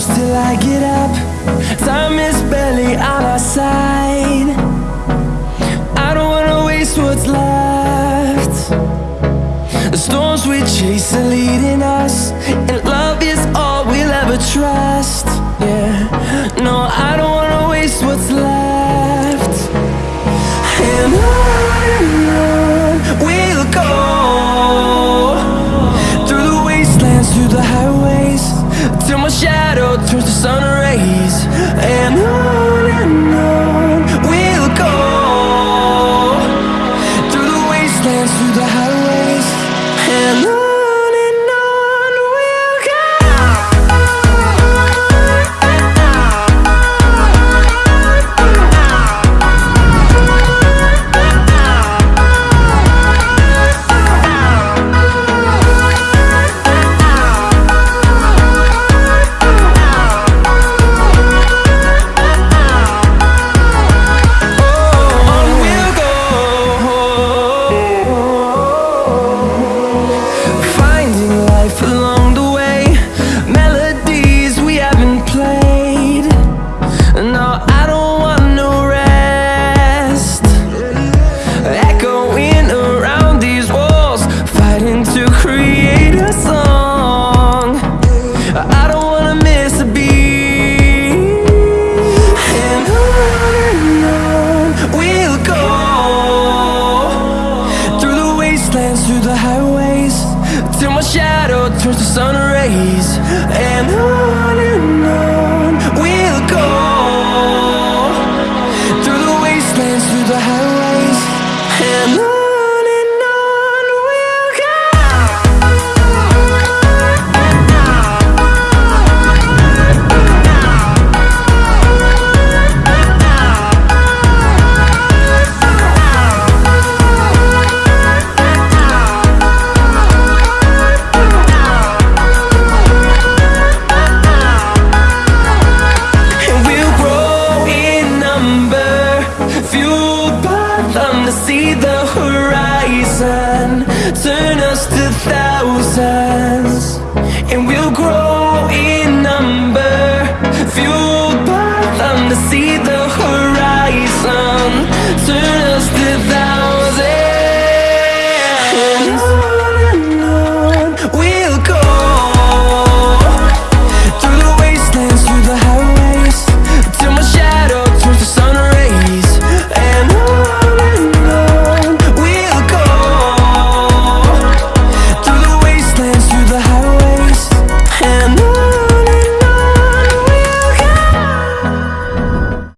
close till I get up. Time is barely on our side. I don't wanna waste what's left. The storms we chase are leading us. till my shadow turns to sun rays. And I see the horizon. Turn us to thousands And we'll grow in number. Fueled by them to see the horizon